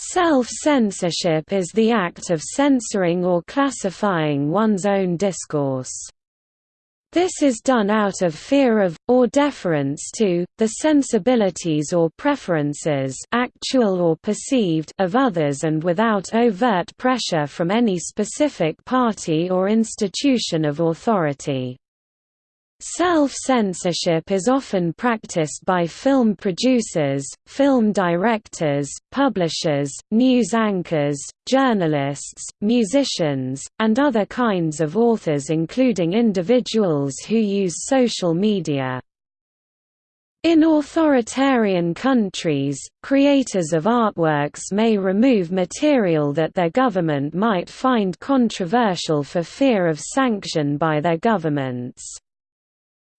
Self-censorship is the act of censoring or classifying one's own discourse. This is done out of fear of, or deference to, the sensibilities or preferences actual or perceived of others and without overt pressure from any specific party or institution of authority. Self-censorship is often practiced by film producers, film directors, publishers, news anchors, journalists, musicians, and other kinds of authors including individuals who use social media. In authoritarian countries, creators of artworks may remove material that their government might find controversial for fear of sanction by their governments.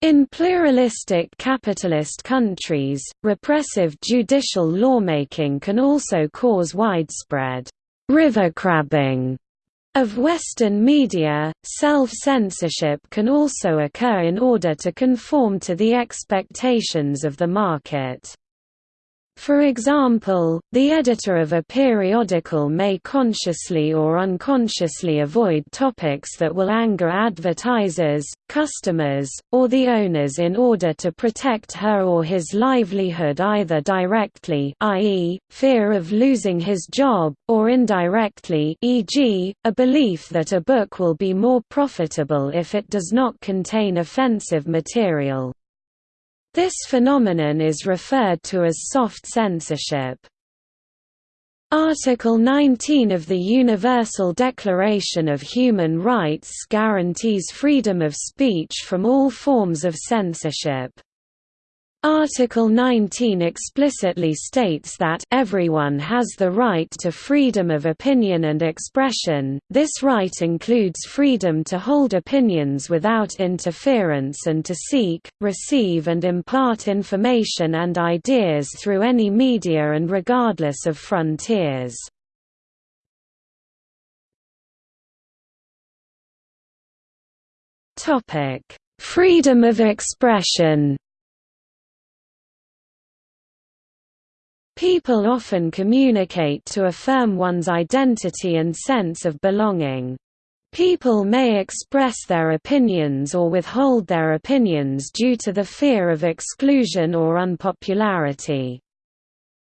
In pluralistic capitalist countries, repressive judicial lawmaking can also cause widespread rivercrabbing of Western media. Self censorship can also occur in order to conform to the expectations of the market. For example, the editor of a periodical may consciously or unconsciously avoid topics that will anger advertisers, customers, or the owners in order to protect her or his livelihood either directly i.e., fear of losing his job, or indirectly e.g., a belief that a book will be more profitable if it does not contain offensive material. This phenomenon is referred to as soft censorship. Article 19 of the Universal Declaration of Human Rights guarantees freedom of speech from all forms of censorship. Article 19 explicitly states that everyone has the right to freedom of opinion and expression. This right includes freedom to hold opinions without interference and to seek, receive and impart information and ideas through any media and regardless of frontiers. Topic: Freedom of expression. People often communicate to affirm one's identity and sense of belonging. People may express their opinions or withhold their opinions due to the fear of exclusion or unpopularity.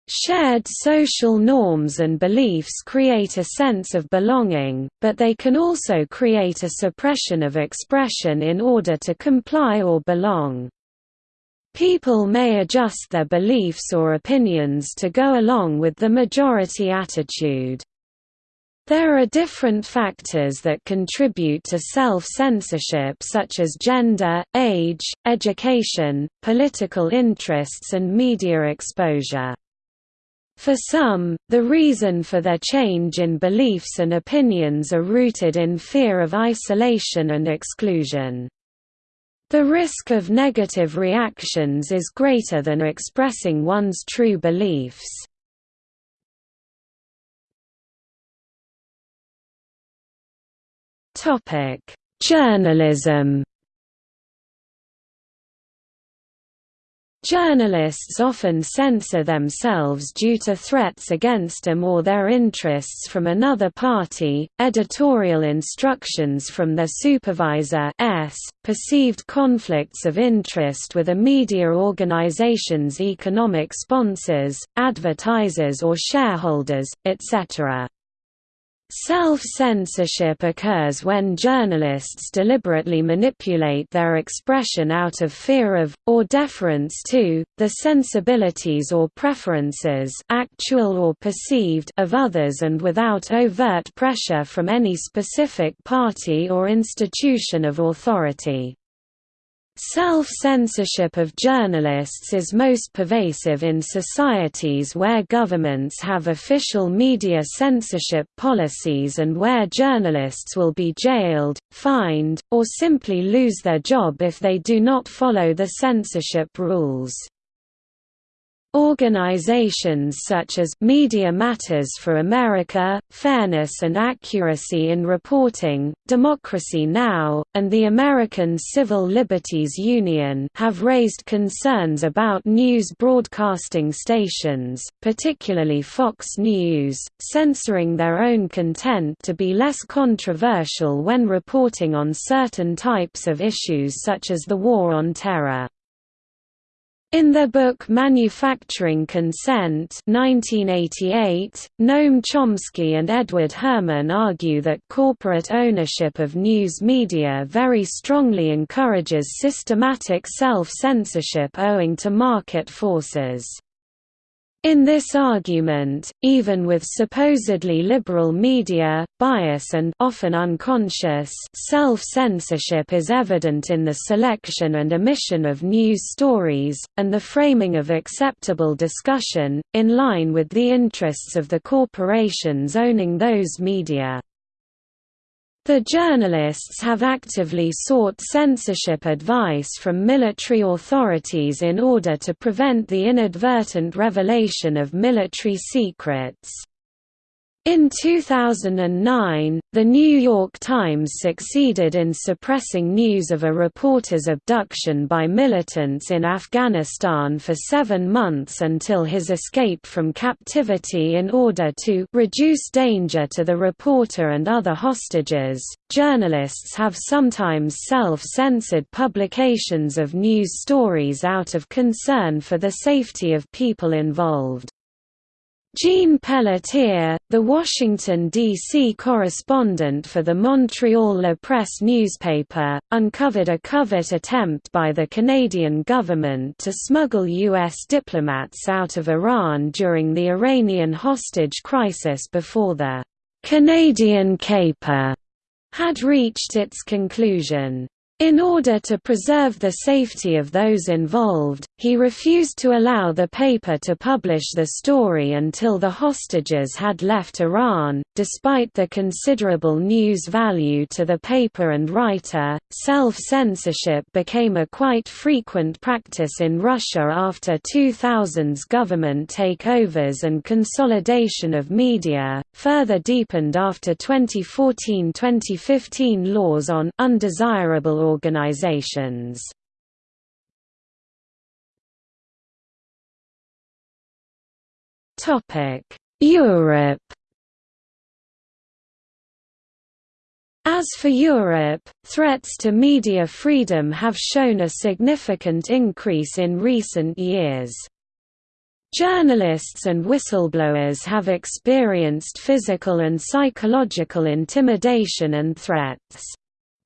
Shared social norms and beliefs create a sense of belonging, but they can also create a suppression of expression in order to comply or belong. People may adjust their beliefs or opinions to go along with the majority attitude. There are different factors that contribute to self-censorship such as gender, age, education, political interests and media exposure. For some, the reason for their change in beliefs and opinions are rooted in fear of isolation and exclusion. The risk of negative reactions is greater than expressing one's true beliefs. Journalism Journalists often censor themselves due to threats against them or their interests from another party, editorial instructions from their supervisor s, perceived conflicts of interest with a media organization's economic sponsors, advertisers or shareholders, etc. Self-censorship occurs when journalists deliberately manipulate their expression out of fear of, or deference to, the sensibilities or preferences actual or perceived of others and without overt pressure from any specific party or institution of authority. Self-censorship of journalists is most pervasive in societies where governments have official media censorship policies and where journalists will be jailed, fined, or simply lose their job if they do not follow the censorship rules. Organizations such as Media Matters for America, Fairness and Accuracy in Reporting, Democracy Now!, and the American Civil Liberties Union have raised concerns about news broadcasting stations, particularly Fox News, censoring their own content to be less controversial when reporting on certain types of issues such as the War on Terror. In their book Manufacturing Consent 1988, Noam Chomsky and Edward Herman argue that corporate ownership of news media very strongly encourages systematic self-censorship owing to market forces. In this argument, even with supposedly liberal media, bias and often unconscious self-censorship is evident in the selection and omission of news stories, and the framing of acceptable discussion, in line with the interests of the corporations owning those media. The journalists have actively sought censorship advice from military authorities in order to prevent the inadvertent revelation of military secrets. In 2009, The New York Times succeeded in suppressing news of a reporter's abduction by militants in Afghanistan for seven months until his escape from captivity in order to reduce danger to the reporter and other hostages. Journalists have sometimes self censored publications of news stories out of concern for the safety of people involved. Jean Pelletier, the Washington, D.C. correspondent for the Montreal La Presse newspaper, uncovered a covert attempt by the Canadian government to smuggle U.S. diplomats out of Iran during the Iranian hostage crisis before the «Canadian caper» had reached its conclusion. In order to preserve the safety of those involved, he refused to allow the paper to publish the story until the hostages had left Iran. Despite the considerable news value to the paper and writer, self censorship became a quite frequent practice in Russia after 2000's government takeovers and consolidation of media, further deepened after 2014 2015 laws on undesirable organizations. Europe As for Europe, threats to media freedom have shown a significant increase in recent years. Journalists and whistleblowers have experienced physical and psychological intimidation and threats.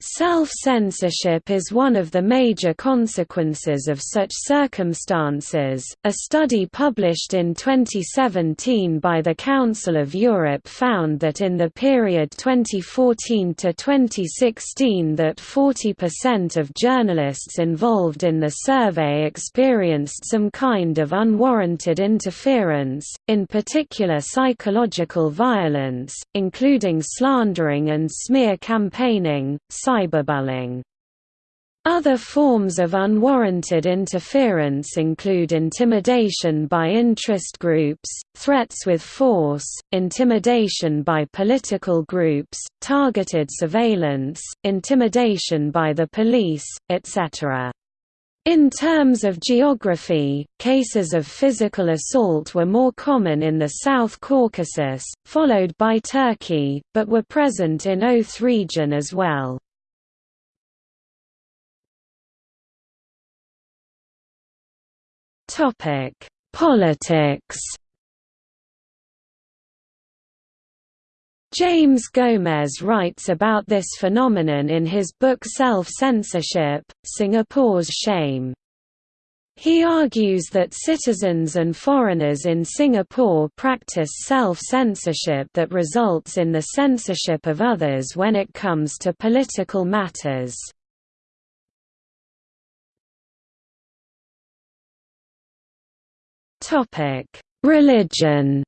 Self-censorship is one of the major consequences of such circumstances. A study published in 2017 by the Council of Europe found that in the period 2014 to 2016 that 40% of journalists involved in the survey experienced some kind of unwarranted interference, in particular psychological violence, including slandering and smear campaigning cyberbullying. Other forms of unwarranted interference include intimidation by interest groups, threats with force, intimidation by political groups, targeted surveillance, intimidation by the police, etc. In terms of geography, cases of physical assault were more common in the South Caucasus, followed by Turkey, but were present in Oath region as well. Topic: Politics. James Gomez writes about this phenomenon in his book Self-Censorship, Singapore's Shame. He argues that citizens and foreigners in Singapore practice self-censorship that results in the censorship of others when it comes to political matters. Topic: Religion.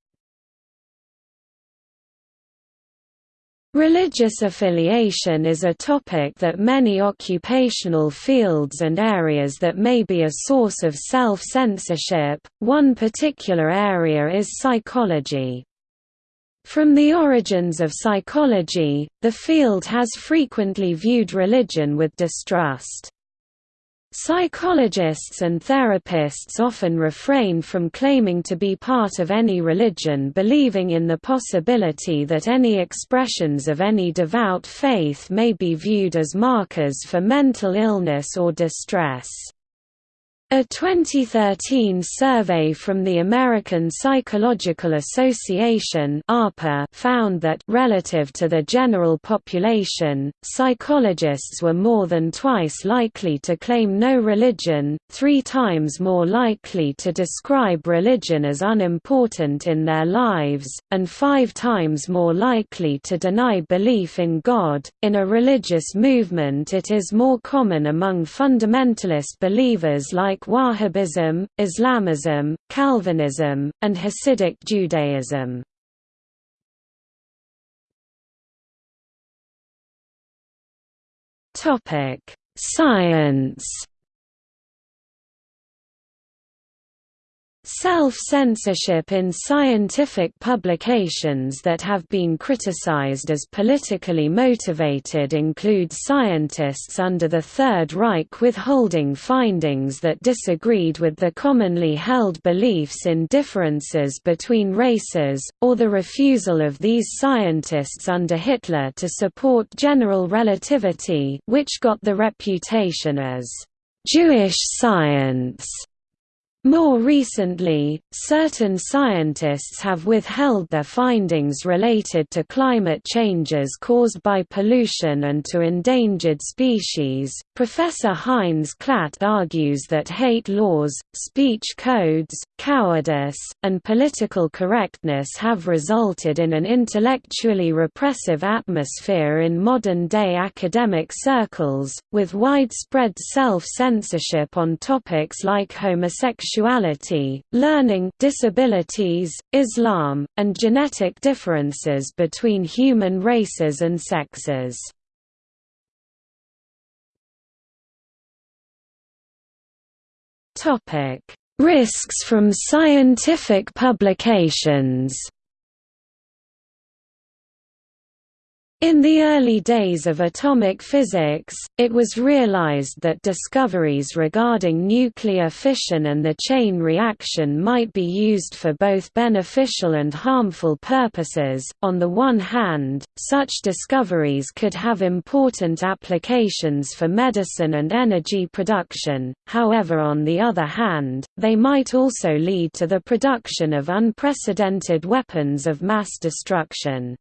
Religious affiliation is a topic that many occupational fields and areas that may be a source of self-censorship, one particular area is psychology. From the origins of psychology, the field has frequently viewed religion with distrust. Psychologists and therapists often refrain from claiming to be part of any religion believing in the possibility that any expressions of any devout faith may be viewed as markers for mental illness or distress. A 2013 survey from the American Psychological Association found that relative to the general population, psychologists were more than twice likely to claim no religion, three times more likely to describe religion as unimportant in their lives, and five times more likely to deny belief in God. In a religious movement, it is more common among fundamentalist believers like Wahhabism, Islamism, Calvinism, and Hasidic Judaism. Science Self-censorship in scientific publications that have been criticized as politically motivated include scientists under the Third Reich withholding findings that disagreed with the commonly held beliefs in differences between races, or the refusal of these scientists under Hitler to support general relativity which got the reputation as «Jewish science» More recently, certain scientists have withheld their findings related to climate changes caused by pollution and to endangered species. Professor Heinz Klatt argues that hate laws, speech codes, cowardice, and political correctness have resulted in an intellectually repressive atmosphere in modern day academic circles, with widespread self censorship on topics like homosexuality sexuality, learning disabilities, Islam, and genetic differences between human races and sexes. Risks from scientific publications In the early days of atomic physics, it was realized that discoveries regarding nuclear fission and the chain reaction might be used for both beneficial and harmful purposes. On the one hand, such discoveries could have important applications for medicine and energy production, however, on the other hand, they might also lead to the production of unprecedented weapons of mass destruction.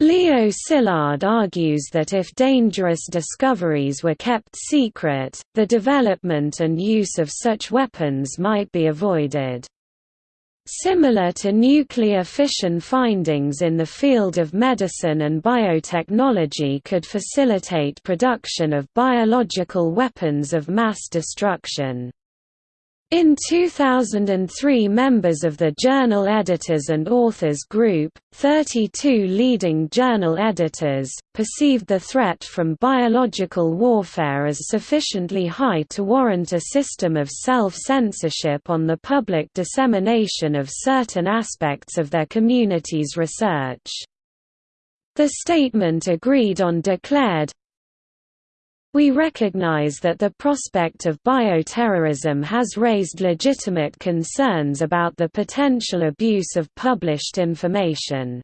Leo Szilard argues that if dangerous discoveries were kept secret, the development and use of such weapons might be avoided. Similar to nuclear fission findings in the field of medicine and biotechnology could facilitate production of biological weapons of mass destruction. In 2003 members of the Journal Editors and Authors Group, 32 leading journal editors, perceived the threat from biological warfare as sufficiently high to warrant a system of self-censorship on the public dissemination of certain aspects of their community's research. The statement agreed on declared, we recognize that the prospect of bioterrorism has raised legitimate concerns about the potential abuse of published information.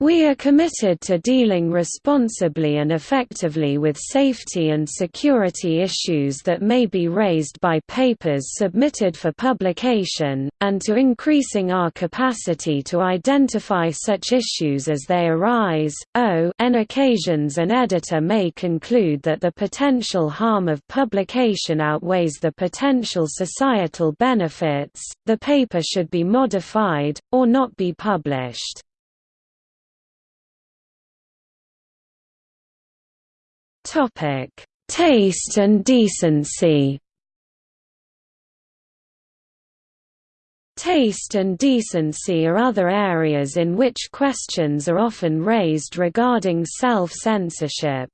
We are committed to dealing responsibly and effectively with safety and security issues that may be raised by papers submitted for publication, and to increasing our capacity to identify such issues as they arise. On occasions an editor may conclude that the potential harm of publication outweighs the potential societal benefits, the paper should be modified, or not be published. Topic: Taste and decency. Taste and decency are other areas in which questions are often raised regarding self-censorship.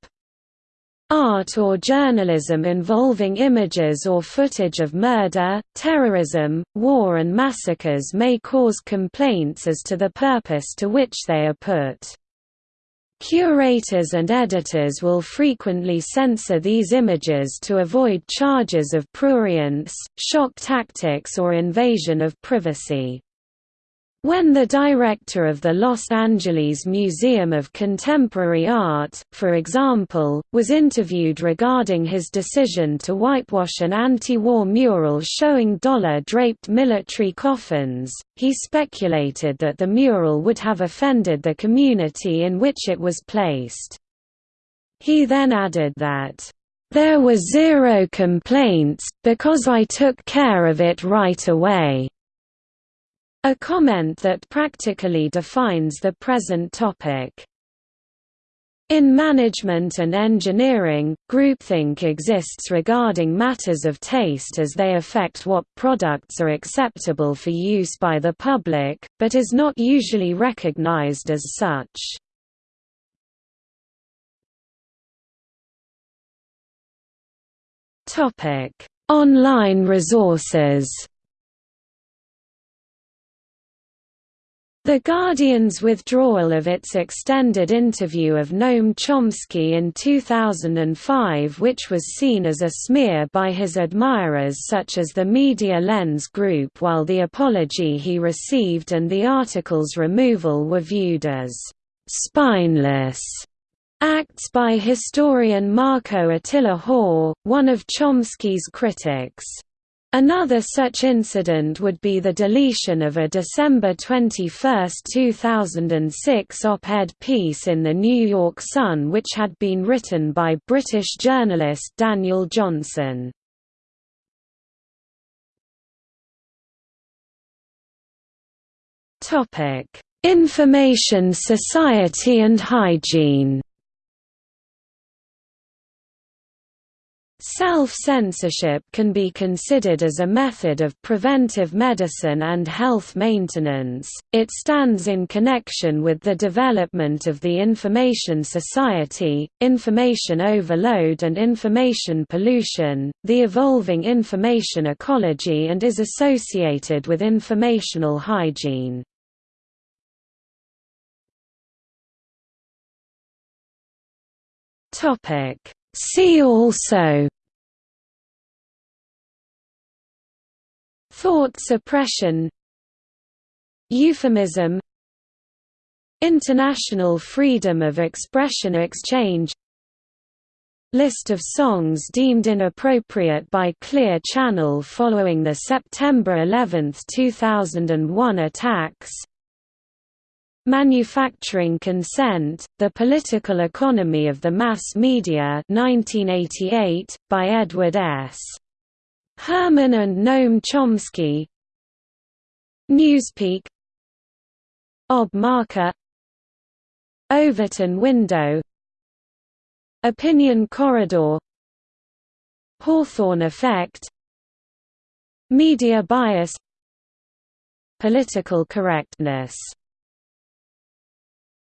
Art or journalism involving images or footage of murder, terrorism, war and massacres may cause complaints as to the purpose to which they are put. Curators and editors will frequently censor these images to avoid charges of prurience, shock tactics or invasion of privacy. When the director of the Los Angeles Museum of Contemporary Art, for example, was interviewed regarding his decision to whitewash an anti-war mural showing dollar-draped military coffins, he speculated that the mural would have offended the community in which it was placed. He then added that, "...there were zero complaints, because I took care of it right away." A comment that practically defines the present topic. In management and engineering, groupthink exists regarding matters of taste as they affect what products are acceptable for use by the public, but is not usually recognized as such. Online resources The Guardian's withdrawal of its extended interview of Noam Chomsky in 2005 which was seen as a smear by his admirers such as the Media Lens Group while the apology he received and the article's removal were viewed as «spineless» acts by historian Marko Attila Hoare, one of Chomsky's critics. Another such incident would be the deletion of a December 21, 2006 op-ed piece in the New York Sun which had been written by British journalist Daniel Johnson. Information society and hygiene Self-censorship can be considered as a method of preventive medicine and health maintenance. It stands in connection with the development of the information society, information overload and information pollution, the evolving information ecology and is associated with informational hygiene. Topic See also. Thought suppression. Euphemism. International Freedom of Expression Exchange. List of songs deemed inappropriate by Clear Channel following the September 11, 2001 attacks Manufacturing Consent, The Political Economy of the Mass Media 1988, by Edward S. Herman and Noam Chomsky. Newspeak. Ob Marker. Overton Window. Opinion Corridor. Hawthorne Effect. Media bias. Political correctness